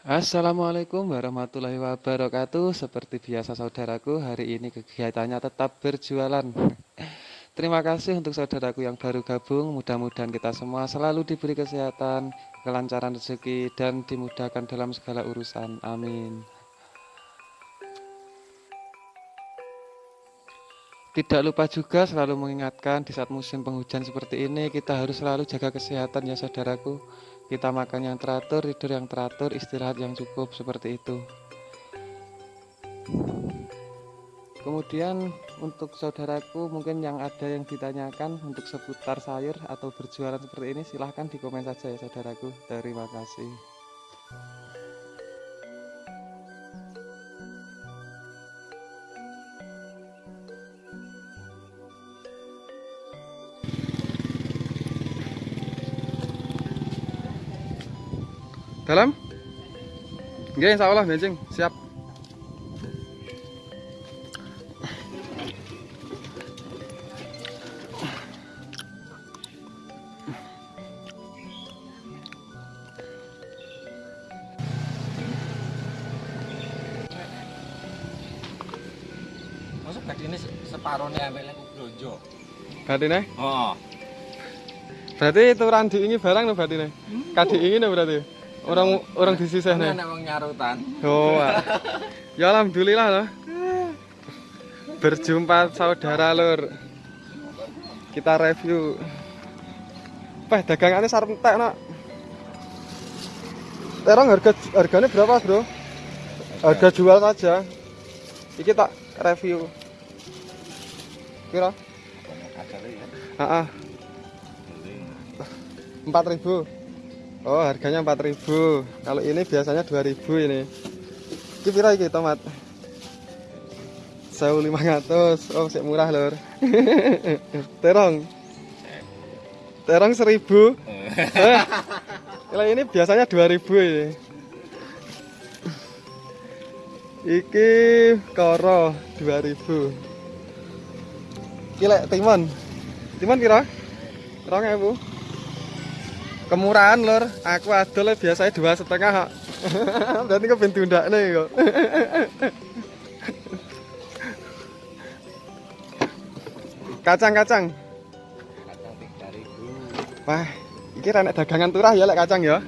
Assalamualaikum warahmatullahi wabarakatuh. Seperti biasa saudaraku, hari ini kegiatannya tetap berjualan. Terima kasih untuk saudaraku yang baru gabung. Mudah-mudahan kita semua selalu diberi kesehatan, kelancaran rezeki, dan dimudahkan dalam segala urusan. Amin. Tidak lupa juga selalu mengingatkan di saat musim penghujan seperti ini kita harus selalu jaga kesehatan ya saudaraku. Kita makan yang teratur, tidur yang teratur, istirahat yang cukup seperti itu. Kemudian untuk saudaraku mungkin yang ada yang ditanyakan untuk seputar sayur atau berjualan seperti ini silahkan di komen saja ya saudaraku. Terima kasih. Dalam? Nggih, insyaallah benjing, siap. Masuk gak ini separuhnya ambilnya ku blonjo. Batine? Oh. Berarti turan diingi barang no batine. Kadi ingin berarti. Orang orang disisih Ini nih. anak wong nyarutan. Oh. ah. Ya alhamdulillah loh. Berjumpa saudara lur. Kita review. Wah, dagangannya sarep entek, Nak. Terong harga harganya berapa, Bro? Harga jual saja. Iki tak review. Kira? Heeh. Empat ribu. Oh, harganya empat ribu. Kalau ini biasanya dua ribu ini. Ini pira iki tomat? 1500. Oh, sik murah, Lur. Terong. Terong 1000. Eh, Kalau ini biasanya 2000 ini. Iki koro 2000. Iki lek timun. Timun? Rong ewu. Kemurahan lur, aku adol biasanya dua setengah. kok. Berarti kau ben tundakne kok. Kacang-kacang. Kacang 3000. Wah, iki renek dagangan turah ya lek kacang ya.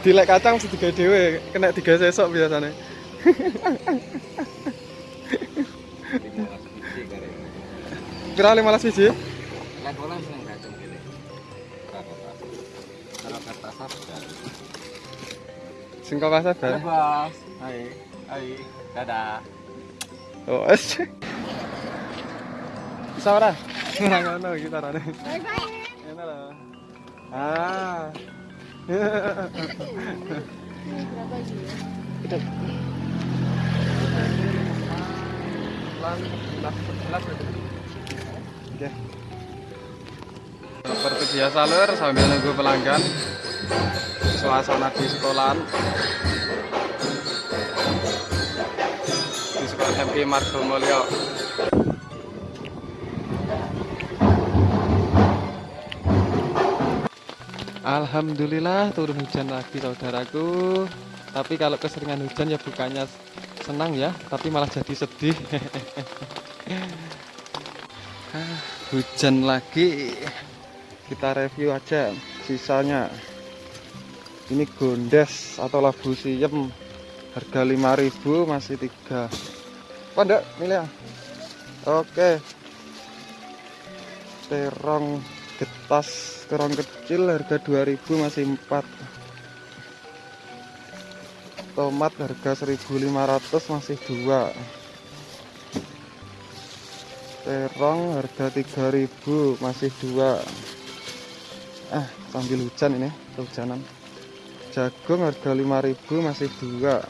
Dilek kacang mesti digawe dhewe, kena digawe sesok biasanya. 15 biji kare. Kira 15 biji? Lek ora Sing kok pasar bar. Bos. Hai. Hai. Dadah. Oh, es. Bisa ora? Ora ngono iki tarane. Enak lah. Ah. Oke. Seperti biasa lur sambil nunggu pelanggan suasana di sekolahan. Di sekolah MP Margo Mulyo. Alhamdulillah turun hujan lagi saudaraku. Tapi kalau keseringan hujan ya bukannya senang ya tapi malah jadi sedih. Ah, hujan lagi. Kita review aja sisanya ini gondes atau labu siem. Harga 5000 masih tiga. Pandek milih ya oke. Terong getas terong kecil harga 2000 masih 4 tomat harga 1500 masih dua. Terong harga 3000 masih dua. Ah sambil hujan ini kehujanan jagung harga 5000 masih dua.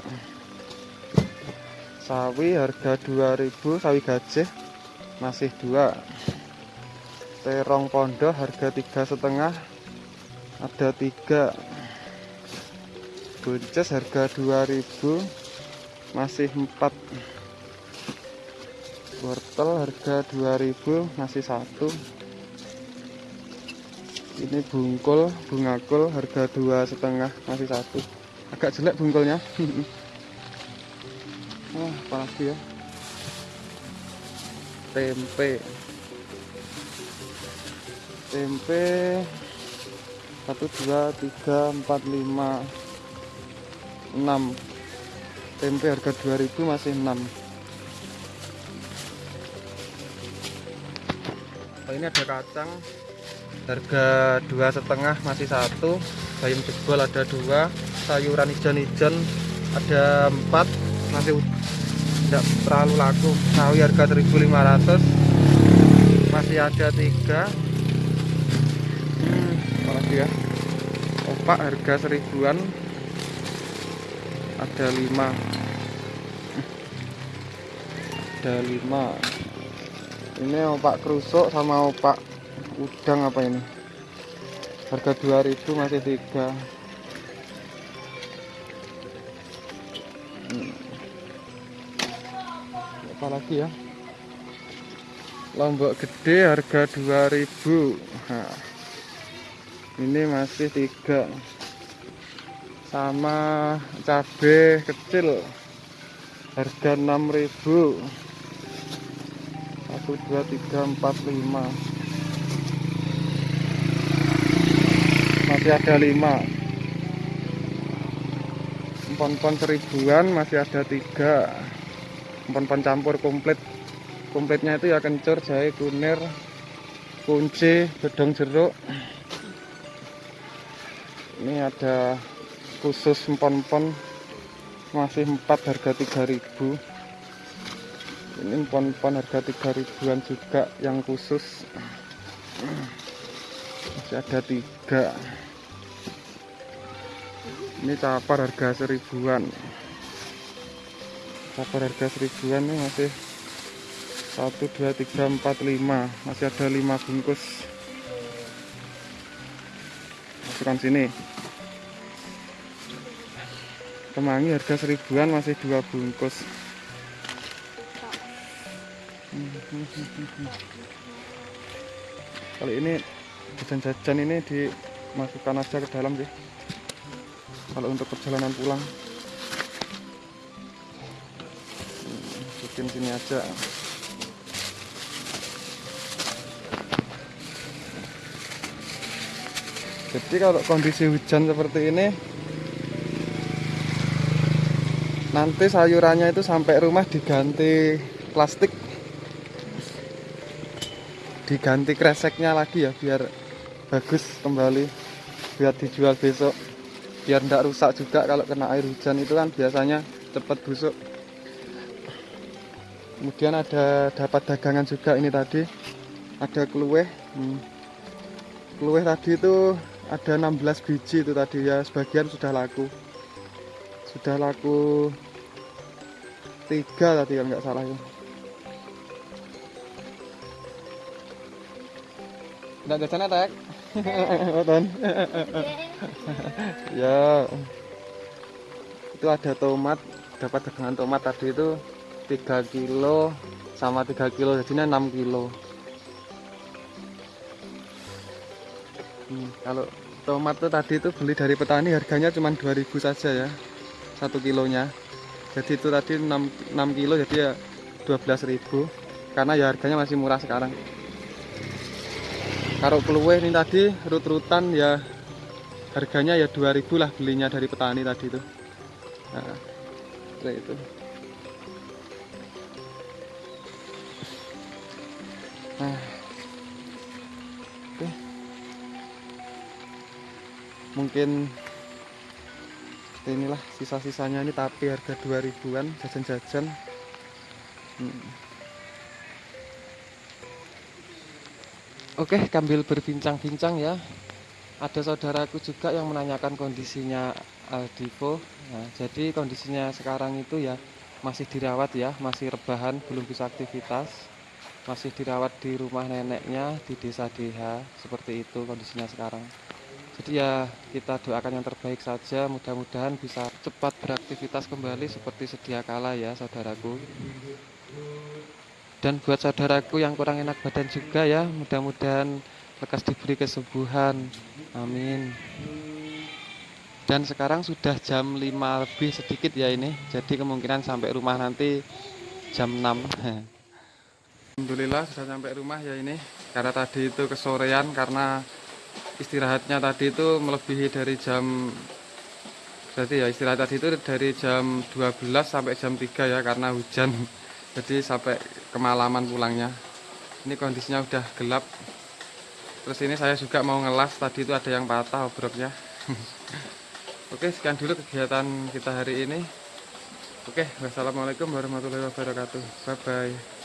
Sawi harga 2000 sawi gajah masih dua. Terong pondok harga tiga setengah ada tiga. Buncis harga 2000 masih empat. Wortel harga 2000 masih satu ini bungkul bungakul harga dua setengah masih satu. Agak jelek bungkulnya. Wah apalagi ya? Tempe. Tempe. Satu dua tiga empat lima enam. Tempe harga 2000 masih 6 oh, ini ada kacang harga dua setengah masih satu bayam jebol ada dua sayuran ijan-ijan ada empat masih tidak terlalu laku. Sawi harga 1500 masih ada tiga. Hmm, apalagi ya? Opak harga seribuan ada lima. Ada lima. Ini opak kerusuk sama opak udang apa ini? Harga 2000 masih tiga. Hmm. apa lagi ya? Lombok gede harga 2000 nah, ini masih tiga. Sama cabai kecil harga 6000 1 2 3 4 5 masih ada 5 empon-empon seribuan masih ada 3 empon-empon campur komplit. Komplitnya itu ya kencur, jahe, kunir kunci, gedong jeruk. Ini ada khusus empon-empon. Masih 4 harga 3000 ini empon-empon harga 3000an juga yang khusus. Masih ada tiga ini capar harga seribuan. Capar harga seribuan ini masih 1 2 3 4 5 masih ada 5 bungkus. Masukkan sini. Kemangi harga seribuan masih dua bungkus. Kali ini jajan-jajan ini dimasukkan aja ke dalam sih kalau untuk perjalanan pulang. Bikin sini aja. Jadi kalau kondisi hujan seperti ini nanti sayurannya itu sampai rumah diganti plastik. Diganti kreseknya lagi ya biar bagus kembali biar dijual besok biar tidak rusak juga kalau kena air hujan itu kan biasanya cepat busuk kemudian ada dapat dagangan juga ini tadi ada kelueh hmm. tadi itu ada 16 biji itu tadi ya sebagian sudah laku sudah laku tiga tadi kalau nggak salah ya Udah jajan tek? Beton. Ya. Itu ada tomat, dapat dagangan tomat tadi itu 3 kilo sama 3 kilo jadinya 6 kilo. Hmm, kalau tomat tuh tadi itu beli dari petani harganya cuma 2000 saja ya. 1 kilonya. Jadi itu tadi 6, 6 kilo jadi ya 12.000 karena ya harganya masih murah sekarang kalau keluwe ini tadi rut-rutan ya harganya ya 2000 lah belinya dari petani tadi itu nah, itu nah oke mungkin inilah sisa-sisanya ini tapi harga 2000an jajan-jajan hmm. Oke, sambil berbincang-bincang ya. Ada saudaraku juga yang menanyakan kondisinya Aldivo. Nah, jadi kondisinya sekarang itu ya masih dirawat ya, masih rebahan, belum bisa aktivitas. Masih dirawat di rumah neneknya di desa DH, seperti itu kondisinya sekarang. Jadi ya kita doakan yang terbaik saja, mudah-mudahan bisa cepat beraktivitas kembali seperti sedia kala ya saudaraku dan buat saudaraku yang kurang enak badan juga ya mudah-mudahan lekas diberi kesembuhan. Amin. Dan sekarang sudah jam 5 lebih sedikit ya ini. Jadi kemungkinan sampai rumah nanti jam 6 Alhamdulillah sudah sampai rumah ya ini. Karena tadi itu kesorean karena istirahatnya tadi itu melebihi dari jam berarti ya istirahat tadi itu dari jam 12 sampai jam 3 ya karena hujan. Jadi sampai kemalaman pulangnya. Ini kondisinya udah gelap terus ini saya juga mau ngelas tadi itu ada yang patah obroknya Oke, sekian dulu kegiatan kita hari ini. Oke, wassalamualaikum warahmatullahi wabarakatuh. Bye bye.